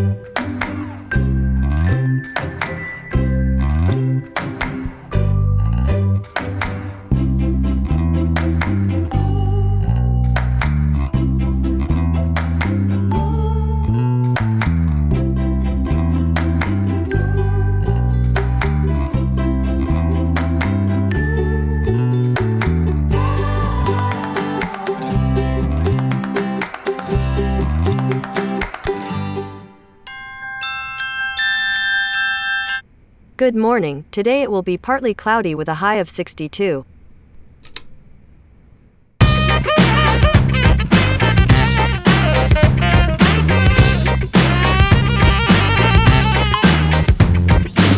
Bye. Good morning. Today it will be partly cloudy with a high of 62.